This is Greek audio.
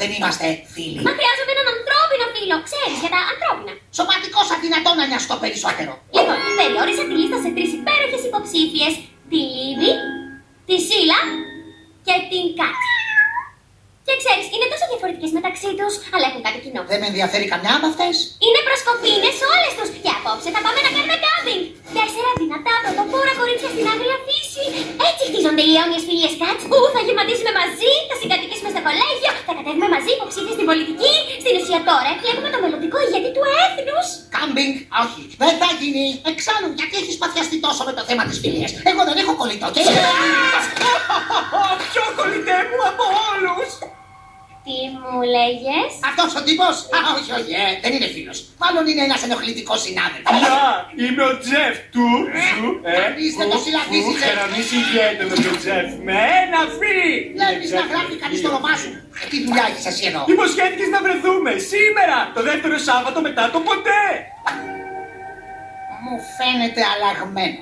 δεν είμαστε φίλοι. Μα χρειάζομαι έναν ανθρώπινο φίλο. Ξέρεις για τα ανθρώπινα. Σωματικός αδυνατό να νοιαστώ περισσότερο. Λοιπόν, περιόρισα τη λίστα σε τρεις υπέροχες υποψήφιες. Τη Λίδη, τη Σίλα και την Κάτι. Και ξέρεις, είναι τόσο διαφορετικές μεταξύ τους, αλλά έχουν κάτι κοινό. Δεν με ενδιαφέρει καμιά από αυτές. Είναι προσκοπίνες όλες τους. Και απόψε θα πάμε να κάνουμε κάμπινγκ. Τέσσερα δυνατά πρωτοπόρα κορίτσια στην άγρια φύση. Έτσι χτίζονται οι αιώνιες φιλίες Κάτς. Ου, θα γεματίσουμε μαζί, θα συγκατοικήσουμε στο κολέγιο, θα κατέβουμε μαζί υποψήφιες στην πολιτική. Στην ουσία τώρα εκλέγουμε το μελλοντικό ηγέτη του έθνους. Κάμπινγκ, όχι. Δεν θα γίνει. Εξάλλου, γιατί έχεις παθιαστεί τόσο με το θέμα της φιλίας; Εγώ δεν έχω κολλητό και... Πιο κολλητέ μου από όλους! Τι μου λέγες; Αυτός ο τύπος, α, όχι, όχι, ε, δεν είναι φίλος. Μάλλον είναι ένας ενοχλητικός συνάδελφος. Γεια, είμαι ο Τζεφ του, σου, ε, Ορίστε, το συλλαβήσεις, ε. και να μην συγχαίρεται με τον Τζεφ, με ένα φι! Βλέπεις να γράφει κανείς το όνομά σου. Ε, Τι δουλειά έχεις εσύ εδώ; Υποσχέθηκες να βρεθούμε σήμερα, το δεύτερο Σάββατο μετά το ποτέ! Μου φαίνεται αλλαγμένο.